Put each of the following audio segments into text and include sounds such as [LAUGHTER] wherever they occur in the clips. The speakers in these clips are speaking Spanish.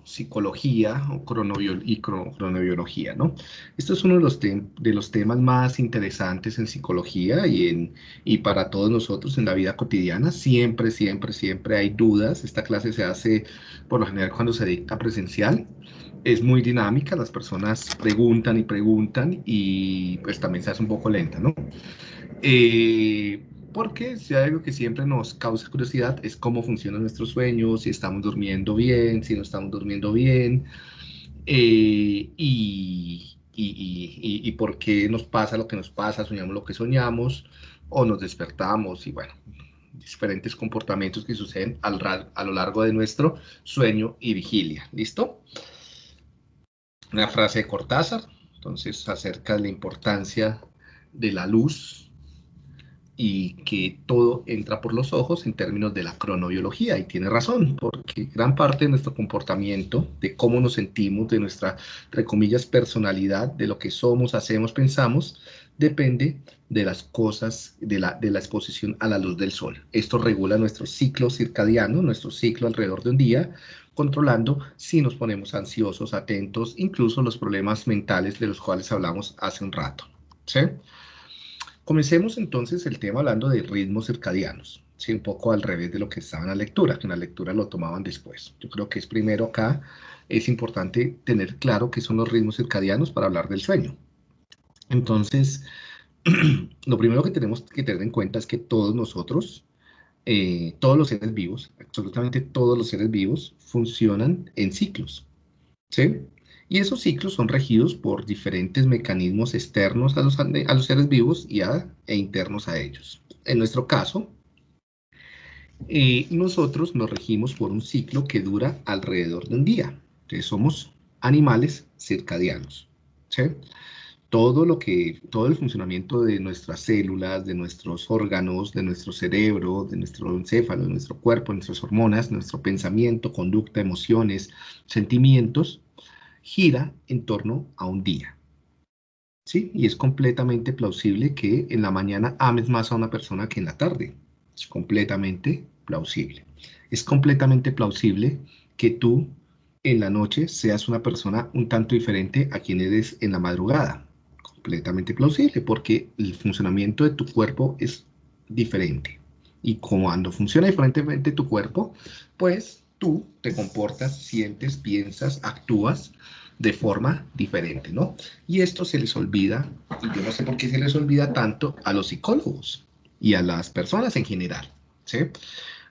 cronopsicología o cronobiología, ¿no? Esto es uno de los, de los temas más interesantes en psicología y, en, y para todos nosotros en la vida cotidiana. Siempre, siempre, siempre hay dudas. Esta clase se hace por lo general cuando se dicta presencial. Es muy dinámica, las personas preguntan y preguntan y pues también se hace un poco lenta, ¿no? Eh, porque si hay algo que siempre nos causa curiosidad es cómo funcionan nuestros sueños, si estamos durmiendo bien, si no estamos durmiendo bien, eh, y, y, y, por qué nos pasa lo que nos pasa, soñamos lo que soñamos, o nos despertamos, y bueno, diferentes comportamientos que suceden al, a lo largo de nuestro sueño y vigilia. ¿Listo? Una frase de Cortázar, entonces, acerca de la importancia de la luz y que todo entra por los ojos en términos de la cronobiología. Y tiene razón, porque gran parte de nuestro comportamiento, de cómo nos sentimos, de nuestra, entre comillas, personalidad, de lo que somos, hacemos, pensamos, depende de las cosas, de la, de la exposición a la luz del sol. Esto regula nuestro ciclo circadiano, nuestro ciclo alrededor de un día, controlando si nos ponemos ansiosos, atentos, incluso los problemas mentales de los cuales hablamos hace un rato. ¿sí? Comencemos entonces el tema hablando de ritmos circadianos, ¿sí? un poco al revés de lo que estaba en la lectura, que en la lectura lo tomaban después. Yo creo que es primero acá, es importante tener claro qué son los ritmos circadianos para hablar del sueño. Entonces, [CLEARS THROAT] lo primero que tenemos que tener en cuenta es que todos nosotros, eh, todos los seres vivos, absolutamente todos los seres vivos, funcionan en ciclos. ¿sí? Y esos ciclos son regidos por diferentes mecanismos externos a los, seres vivos y e internos a ellos. En nuestro caso, eh, nosotros nos regimos por un ciclo que dura alrededor de un día. Entonces somos animales circadianos. Todo, lo que, todo el funcionamiento de nuestras células, de nuestros órganos, de nuestro cerebro, de nuestro encéfalo, de nuestro cuerpo, nuestras hormonas, nuestro pensamiento, conducta, emociones, sentimientos, gira en torno a un día. ¿Sí? Y es completamente plausible que en la mañana ames más a una persona que en la tarde. Es completamente plausible. Es completamente plausible que tú en la noche seas una persona un tanto diferente a quien eres en la madrugada. Completamente plausible porque el funcionamiento de tu cuerpo es diferente. Y cuando funciona diferentemente tu cuerpo, pues tú te comportas, sientes, piensas, actúas de forma diferente, ¿no? Y esto se les olvida, y yo no sé por qué se les olvida tanto a los psicólogos y a las personas en general, ¿sí?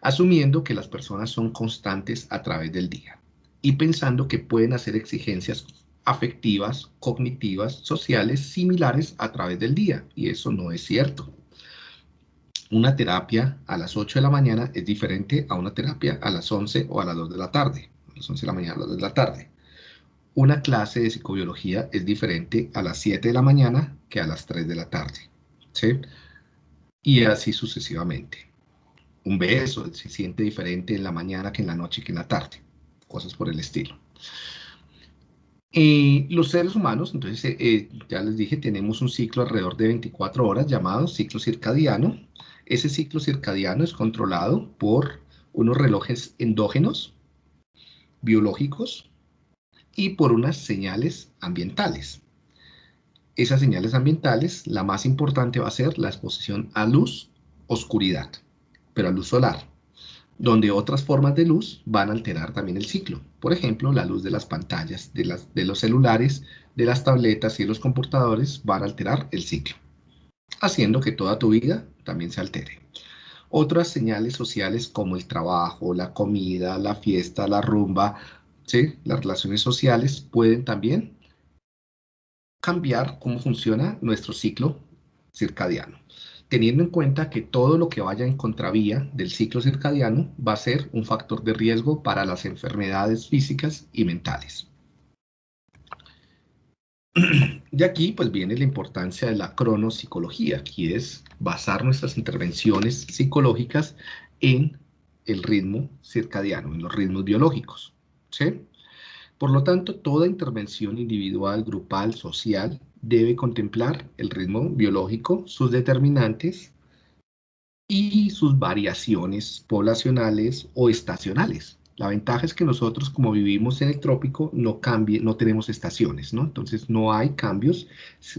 Asumiendo que las personas son constantes a través del día y pensando que pueden hacer exigencias afectivas, cognitivas, sociales similares a través del día, y eso no es cierto. Una terapia a las 8 de la mañana es diferente a una terapia a las 11 o a las 2 de la tarde, a las 11 de la mañana a las 2 de la tarde una clase de psicobiología es diferente a las 7 de la mañana que a las 3 de la tarde. ¿sí? Y así sucesivamente. Un beso se siente diferente en la mañana que en la noche que en la tarde. Cosas por el estilo. Y los seres humanos, entonces, eh, eh, ya les dije, tenemos un ciclo alrededor de 24 horas llamado ciclo circadiano. Ese ciclo circadiano es controlado por unos relojes endógenos, biológicos, y por unas señales ambientales. Esas señales ambientales, la más importante va a ser la exposición a luz, oscuridad, pero a luz solar, donde otras formas de luz van a alterar también el ciclo. Por ejemplo, la luz de las pantallas, de, las, de los celulares, de las tabletas y de los computadores van a alterar el ciclo, haciendo que toda tu vida también se altere. Otras señales sociales como el trabajo, la comida, la fiesta, la rumba, las relaciones sociales pueden también cambiar cómo funciona nuestro ciclo circadiano, teniendo en cuenta que todo lo que vaya en contravía del ciclo circadiano va a ser un factor de riesgo para las enfermedades físicas y mentales. [CLEARS THROAT] De aquí pues viene la importancia de la cronopsicología, que es basar nuestras intervenciones psicológicas en el ritmo circadiano, en los ritmos biológicos. Por lo tanto, toda intervención individual, grupal, social, debe contemplar el ritmo biológico, sus determinantes y sus variaciones poblacionales o estacionales. La ventaja es que nosotros, como vivimos en el trópico, no, cambie, no tenemos estaciones, ¿no? Entonces no hay cambios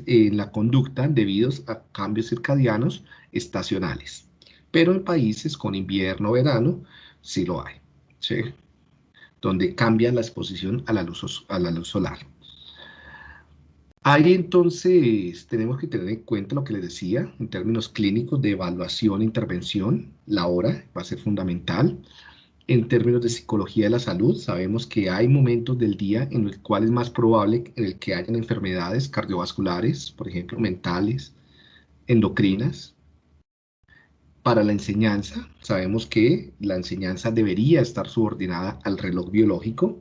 en la conducta debidos a cambios circadianos estacionales. Pero en países con invierno, verano, sí lo hay, ¿sí? Donde cambia la exposición a la luz, a la luz solar. Ahí entonces tenemos que tener en cuenta lo que les decía en términos clínicos de evaluación e intervención, la hora va a ser fundamental. En términos de psicología de la salud, sabemos que hay momentos del día en los cuales es más probable en el que hayan enfermedades cardiovasculares, por ejemplo, mentales, endocrinas. Para la enseñanza, sabemos que la enseñanza debería estar subordinada al reloj biológico,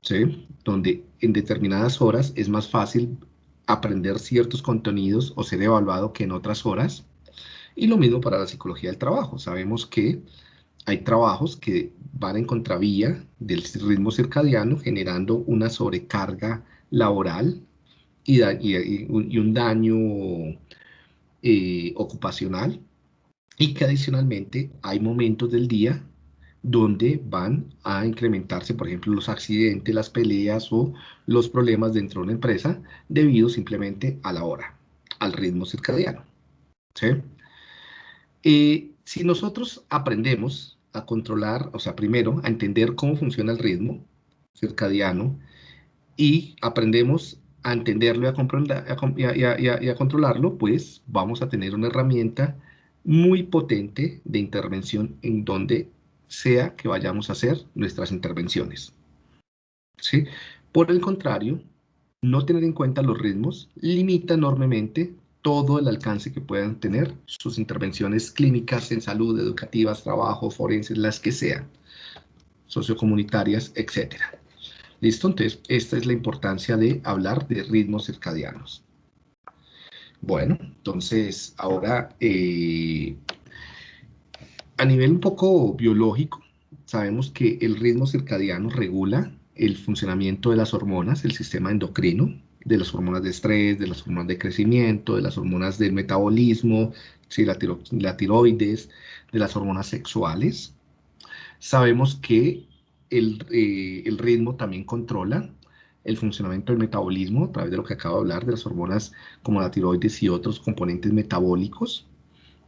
¿sí? donde en determinadas horas es más fácil aprender ciertos contenidos o ser evaluado que en otras horas. Y lo mismo para la psicología del trabajo. Sabemos que hay trabajos que van en contravía del ritmo circadiano, generando una sobrecarga laboral y, un daño eh, ocupacional, y que adicionalmente hay momentos del día donde van a incrementarse, por ejemplo, los accidentes, las peleas o los problemas dentro de una empresa debido simplemente a la hora, al ritmo circadiano. ¿sí? Eh, si nosotros aprendemos a controlar, o sea, primero a entender cómo funciona el ritmo circadiano y aprendemos a entenderlo y a, controlarlo, pues vamos a tener una herramienta muy potente de intervención en donde sea que vayamos a hacer nuestras intervenciones. ¿Sí? Por el contrario, no tener en cuenta los ritmos limita enormemente todo el alcance que puedan tener sus intervenciones clínicas en salud, educativas, trabajo, forenses, las que sean, sociocomunitarias, etc. ¿Listo? Entonces, esta es la importancia de hablar de ritmos circadianos. Bueno, entonces, ahora, eh, a nivel un poco biológico, sabemos que el ritmo circadiano regula el funcionamiento de las hormonas, el sistema endocrino, de las hormonas de estrés, de las hormonas de crecimiento, de las hormonas del metabolismo, ¿sí? la, tiroides, de las hormonas sexuales. Sabemos que el, eh, el, ritmo también controla el funcionamiento del metabolismo a través de lo que acabo de hablar, de las hormonas como la tiroides y otros componentes metabólicos,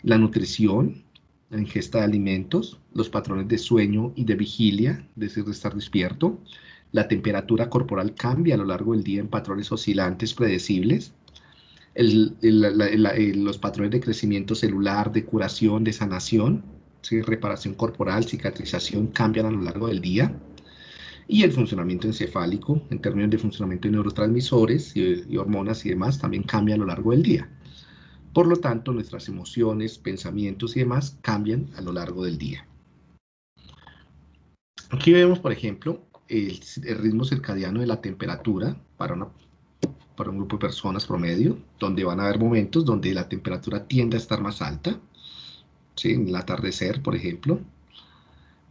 la nutrición, la ingesta de alimentos, los patrones de sueño y de vigilia, es decir, de estar despierto, la temperatura corporal cambia a lo largo del día en patrones oscilantes predecibles. los patrones de crecimiento celular, de curación, de sanación, reparación corporal, cicatrización cambian a lo largo del día. Y el funcionamiento encefálico, en términos de funcionamiento de neurotransmisores y hormonas y demás, también cambia a lo largo del día. Por lo tanto, nuestras emociones, pensamientos y demás cambian a lo largo del día. Aquí vemos, por ejemplo, el, ritmo circadiano de la temperatura para, un grupo de personas promedio, donde van a haber momentos donde la temperatura tiende a estar más alta, en el atardecer, por ejemplo,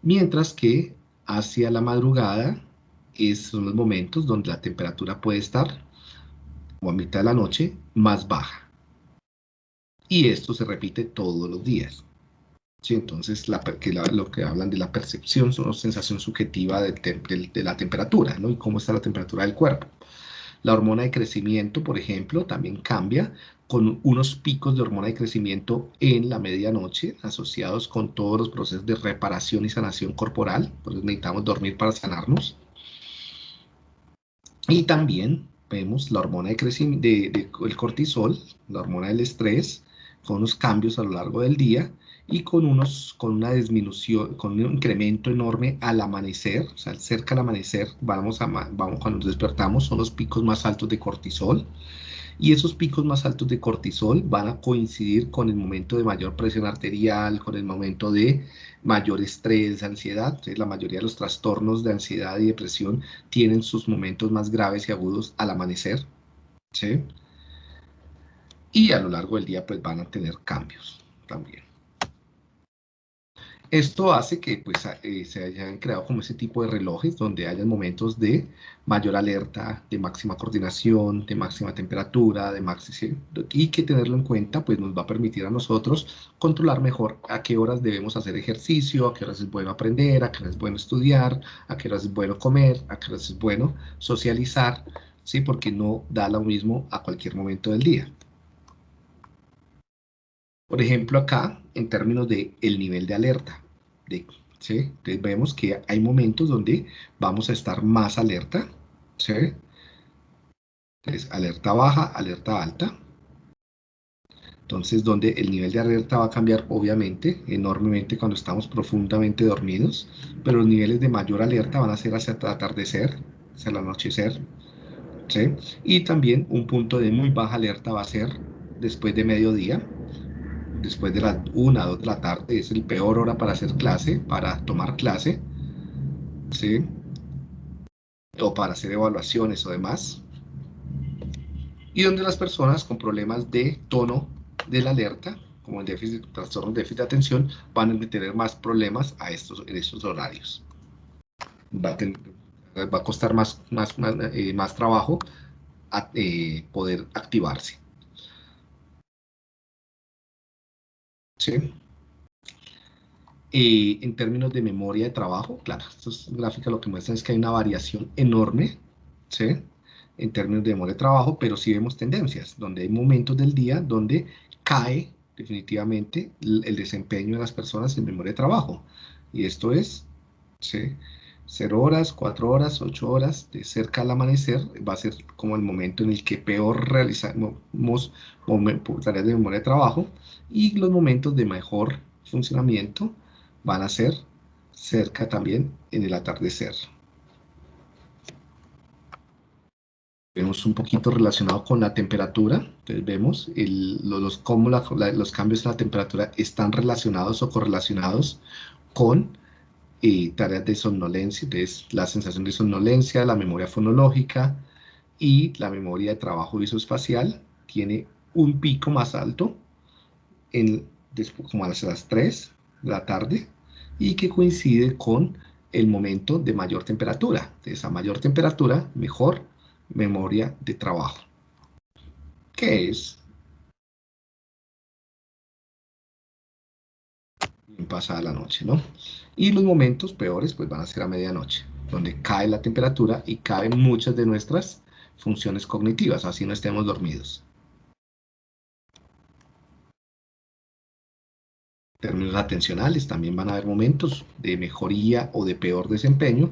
mientras que hacia la madrugada son los momentos donde la temperatura puede estar, o a mitad de la noche, más baja. Y esto se repite todos los días. Sí, entonces, lo que hablan de la percepción una sensación subjetiva de, de, la temperatura, ¿no? Y cómo está la temperatura del cuerpo. La hormona de crecimiento, por ejemplo, también cambia con unos picos de hormona de crecimiento en la medianoche asociados con todos los procesos de reparación y sanación corporal. Por eso necesitamos dormir para sanarnos. Y también vemos la hormona de crecimiento, el cortisol, la hormona del estrés, con unos cambios a lo largo del día y con, unos, con una disminución, con un incremento enorme al amanecer, o sea, cerca del amanecer, vamos a, cuando nos despertamos, son los picos más altos de cortisol, y esos picos más altos de cortisol van a coincidir con el momento de mayor presión arterial, con el momento de mayor estrés, ansiedad. Entonces, la mayoría de los trastornos de ansiedad y depresión tienen sus momentos más graves y agudos al amanecer. ¿sí? Y a lo largo del día pues van a tener cambios también. Esto hace que pues, eh, se hayan creado como ese tipo de relojes donde hayan momentos de mayor alerta, de máxima coordinación, de máxima temperatura, de máxima, y que tenerlo en cuenta pues nos va a permitir a nosotros controlar mejor a qué horas debemos hacer ejercicio, a qué horas es bueno aprender, a qué horas es bueno estudiar, a qué horas es bueno comer, a qué horas es bueno socializar, ¿sí? porque no da lo mismo a cualquier momento del día. Por ejemplo, acá, en términos de el nivel de alerta, de, ¿sí? Entonces vemos que hay momentos donde vamos a estar más alerta, ¿sí? Entonces, alerta baja, alerta alta. Entonces, donde el nivel de alerta va a cambiar, obviamente, enormemente cuando estamos profundamente dormidos, pero los niveles de mayor alerta van a ser hacia el atardecer, hacia el anochecer, ¿sí? Y también un punto de muy baja alerta va a ser después de mediodía, después de las 1, 2 de la tarde, es el peor hora para hacer clase, para tomar clase, ¿sí? O para hacer evaluaciones o demás. Y donde las personas con problemas de tono de la alerta, como el déficit, trastorno de déficit de atención, van a tener más problemas a estos, en estos horarios. Va a, a costar más, más, más, eh, trabajo a, eh, poder activarse. ¿Sí? en términos de memoria de trabajo, claro, estas gráficas lo que muestran es que hay una variación enorme, ¿sí? En términos de memoria de trabajo, pero sí vemos tendencias, donde hay momentos del día donde cae definitivamente el desempeño de las personas en memoria de trabajo. Y esto es, ¿sí? 0 horas, 4 horas, 8 horas, de cerca al amanecer, va a ser como el momento en el que peor realizamos tareas de memoria de trabajo y los momentos de mejor funcionamiento van a ser cerca también en el atardecer. Vemos un poquito relacionado con la temperatura, entonces vemos los, cómo los cambios en la temperatura están relacionados o correlacionados con y tareas de somnolencia, entonces la sensación de somnolencia, la memoria fonológica y la memoria de trabajo visoespacial tiene un pico más alto en, como a las 3 de la tarde y que coincide con el momento de mayor temperatura. Entonces, a mayor temperatura, mejor memoria de trabajo. ¿Qué es pasada la noche, ¿no? Y los momentos peores pues van a ser a medianoche, donde cae la temperatura y caen muchas de nuestras funciones cognitivas, así no estemos dormidos. En términos atencionales también van a haber momentos de mejoría o de peor desempeño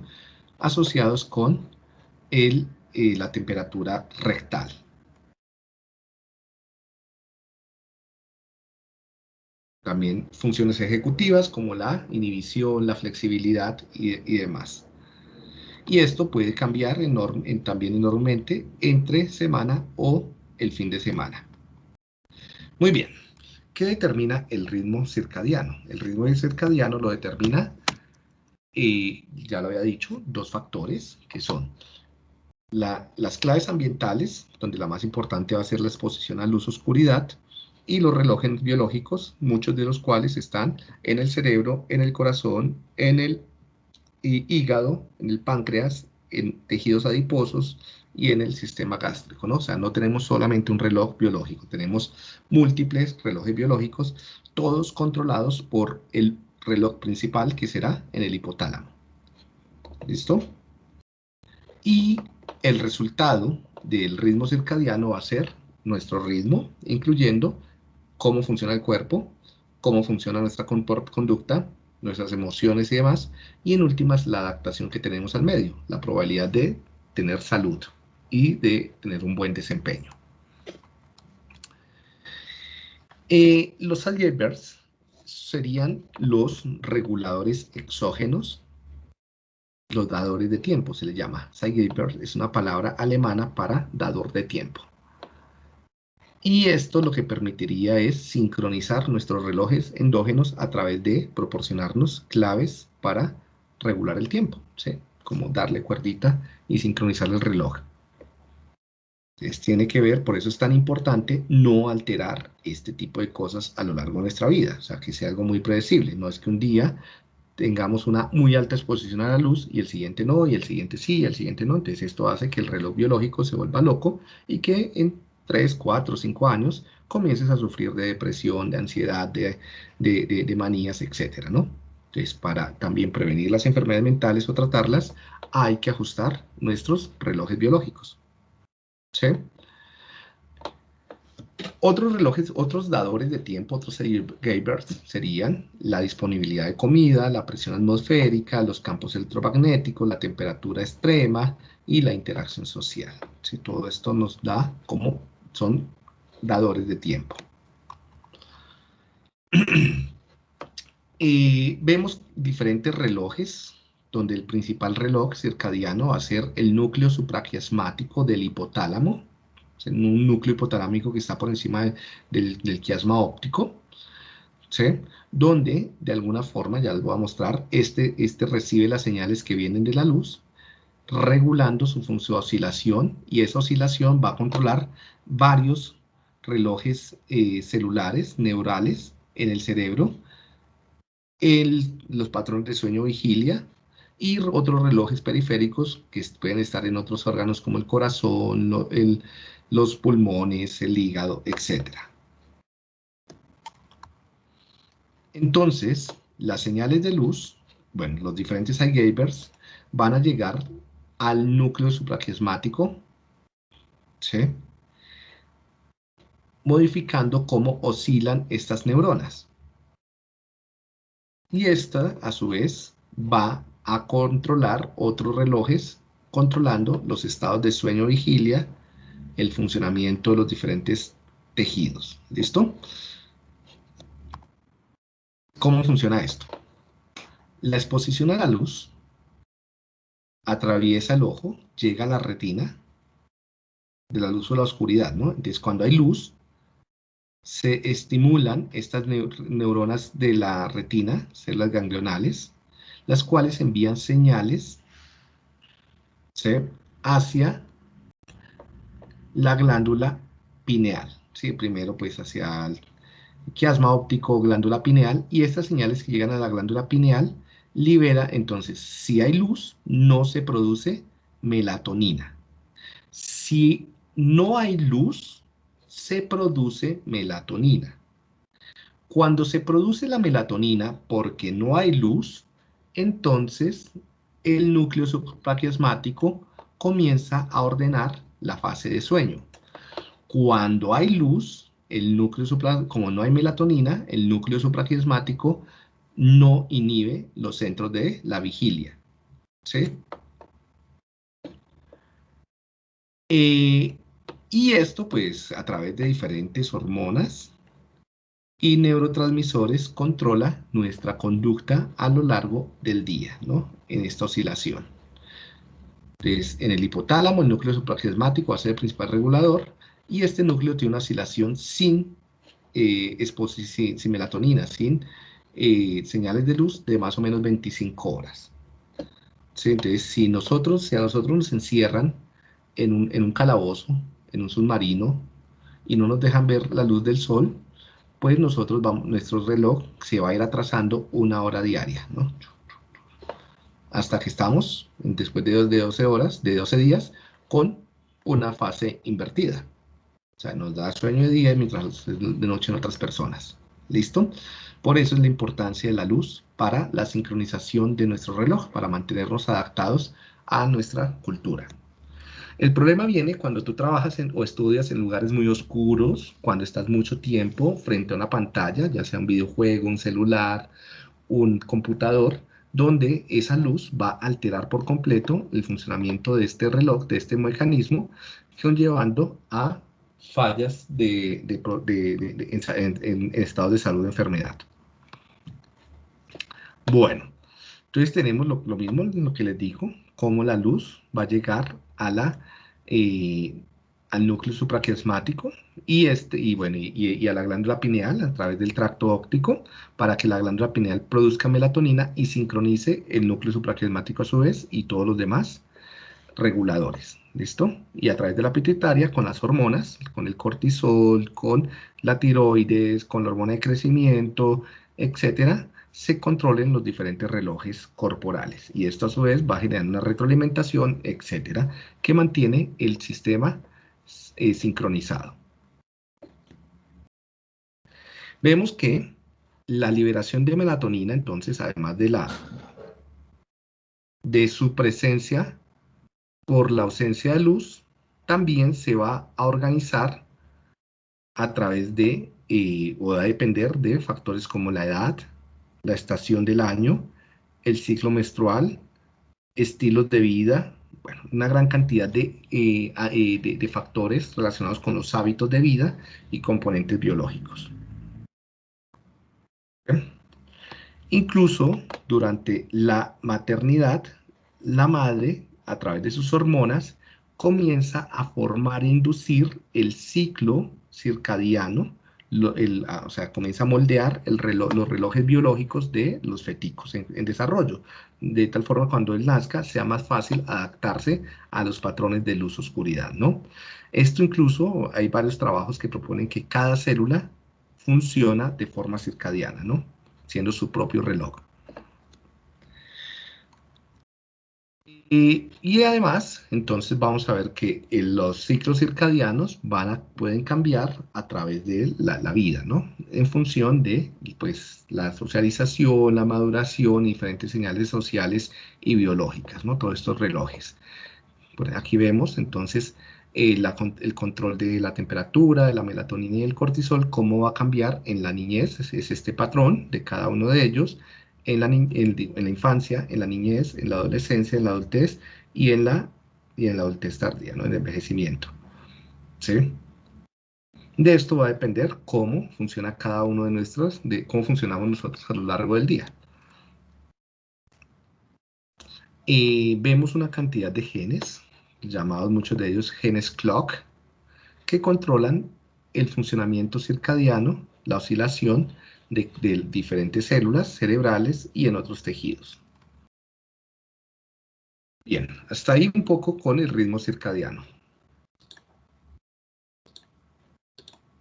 asociados con el, eh, la temperatura rectal. También funciones ejecutivas como la inhibición, la flexibilidad y, demás. Y esto puede cambiar también enormemente entre semana o el fin de semana. Muy bien. ¿Qué determina el ritmo circadiano? El ritmo circadiano lo determina, eh, ya lo había dicho, dos factores que son las claves ambientales, donde la más importante va a ser la exposición a luz oscuridad, y los relojes biológicos, muchos de los cuales están en el cerebro, en el corazón, en el hígado, en el páncreas, en tejidos adiposos y en el sistema gástrico. O sea, no tenemos solamente un reloj biológico, tenemos múltiples relojes biológicos, todos controlados por el reloj principal que será en el hipotálamo. ¿Listo? Y el resultado del ritmo circadiano va a ser nuestro ritmo, incluyendo cómo funciona el cuerpo, cómo funciona nuestra conducta, nuestras emociones y demás, y en últimas la adaptación que tenemos al medio, la probabilidad de tener salud y de tener un buen desempeño. Eh, los Algebers serían los reguladores exógenos, los dadores de tiempo, se les llama. Zeitgeber es una palabra alemana para dador de tiempo. Y esto lo que permitiría es sincronizar nuestros relojes endógenos a través de proporcionarnos claves para regular el tiempo, ¿sí? como darle cuerdita y sincronizar el reloj. Entonces tiene que ver, por eso es tan importante no alterar este tipo de cosas a lo largo de nuestra vida, o sea, que sea algo muy predecible, no es que un día tengamos una muy alta exposición a la luz y el siguiente no, y el siguiente sí, y el siguiente no, entonces esto hace que el reloj biológico se vuelva loco y que en 3, 4, 5 años comiences a sufrir de depresión, de ansiedad, de, de manías, etcétera, ¿no? Entonces, para también prevenir las enfermedades mentales o tratarlas, hay que ajustar nuestros relojes biológicos. ¿Sí? Otros relojes, otros dadores de tiempo, otros gavers serían la disponibilidad de comida, la presión atmosférica, los campos electromagnéticos, la temperatura extrema y la interacción social. ¿Sí? Todo esto nos da como son dadores de tiempo. [CLEARS THROAT] y vemos diferentes relojes donde el principal reloj circadiano va a ser el núcleo supraquiasmático del hipotálamo, un núcleo hipotalámico que está por encima del, quiasma óptico, donde de alguna forma, ya les voy a mostrar, este, este recibe las señales que vienen de la luz, regulando su, de oscilación, y esa oscilación va a controlar varios relojes eh, celulares, neurales, en el cerebro, los patrones de sueño-vigilia, y otros relojes periféricos que pueden estar en otros órganos como el corazón, los pulmones, el hígado, etc. Entonces, las señales de luz, bueno, los diferentes eye van a llegar al núcleo supraquiasmático, ¿sí? modificando cómo oscilan estas neuronas. Y esta, a su vez, va a controlar otros relojes, controlando los estados de sueño-vigilia, el funcionamiento de los diferentes tejidos. ¿Listo? ¿Cómo funciona esto? La exposición a la luz atraviesa el ojo, llega a la retina, de la luz o la oscuridad, ¿no? Entonces, cuando hay luz, se estimulan estas neuronas de la retina, células ganglionales, las cuales envían señales hacia la glándula pineal. ¿sí? Primero pues hacia el quiasma óptico, glándula pineal, y estas señales que llegan a la glándula pineal libera, entonces, si hay luz, no se produce melatonina. Si no hay luz, se produce melatonina. Cuando se produce la melatonina porque no hay luz, entonces el núcleo supraquiasmático comienza a ordenar la fase de sueño. Cuando hay luz, el núcleo como no hay melatonina, el núcleo supraquiasmático no inhibe los centros de la vigilia. ¿Sí? Eh, y esto, pues, a través de diferentes hormonas, y neurotransmisores controla nuestra conducta a lo largo del día, ¿no? En esta oscilación. Entonces, en el hipotálamo, el núcleo supraquiasmático va a ser el principal regulador, y este núcleo tiene una oscilación sin, eh, sin, melatonina, sin eh, señales de luz de más o menos 25 horas. Entonces, si nosotros, si a nosotros nos encierran en un, en un calabozo, en un submarino, y no nos dejan ver la luz del sol, pues nosotros vamos, nuestro reloj se va a ir atrasando una hora diaria, ¿no? Hasta que estamos, después de 12 horas, de 12 días, con una fase invertida. O sea, nos da sueño de día mientras de noche en otras personas. ¿Listo? Por eso es la importancia de la luz para la sincronización de nuestro reloj, para mantenernos adaptados a nuestra cultura. El problema viene cuando tú trabajas o estudias en lugares muy oscuros, cuando estás mucho tiempo frente a una pantalla, ya sea un videojuego, un celular, un computador, donde esa luz va a alterar por completo el funcionamiento de este reloj, de este mecanismo, llevando a fallas de, en, estado de salud de enfermedad. Bueno, entonces tenemos lo, lo mismo, lo que les digo, cómo la luz va a llegar a la, eh, al núcleo supraquiasmático y, este, y, bueno, y, a la glándula pineal a través del tracto óptico para que la glándula pineal produzca melatonina y sincronice el núcleo supraquiasmático a su vez y todos los demás reguladores. ¿Listo? Y a través de la pituitaria, con las hormonas, con el cortisol, con la tiroides, con la hormona de crecimiento, etcétera, se controlen los diferentes relojes corporales. Y esto a su vez va a generar una retroalimentación, etcétera, que mantiene el sistema eh, sincronizado. Vemos que la liberación de melatonina, entonces, además de la de su presencia por la ausencia de luz, también se va a organizar a través de, eh, o a depender de factores como la edad, la estación del año, el ciclo menstrual, estilos de vida, bueno, una gran cantidad de, eh, eh, de factores relacionados con los hábitos de vida y componentes biológicos. Incluso durante la maternidad, la madre, a través de sus hormonas, comienza a formar e inducir el ciclo circadiano, o sea, comienza a moldear los relojes biológicos de los feticos en, desarrollo, de tal forma cuando él nazca sea más fácil adaptarse a los patrones de luz-oscuridad, ¿no? Esto incluso, hay varios trabajos que proponen que cada célula funciona de forma circadiana, ¿no? siendo su propio reloj. Y, además, entonces vamos a ver que eh, los ciclos circadianos van pueden cambiar a través de la, vida, ¿no? En función de pues, la socialización, la maduración, diferentes señales sociales y biológicas, ¿no? Todos estos relojes. Por aquí vemos, entonces, eh, el control de la temperatura, de la melatonina y el cortisol, cómo va a cambiar en la niñez, es, este patrón de cada uno de ellos, en la, infancia, en la niñez, en la adolescencia, en la adultez y en la, y en la adultez tardía, ¿no? en el envejecimiento. ¿Sí? De esto va a depender cómo funciona cada uno de nuestros, de cómo funcionamos nosotros a lo largo del día. Y vemos una cantidad de genes, llamados muchos de ellos genes clock, que controlan el funcionamiento circadiano, la oscilación de, diferentes células cerebrales y en otros tejidos. Bien, hasta ahí un poco con el ritmo circadiano.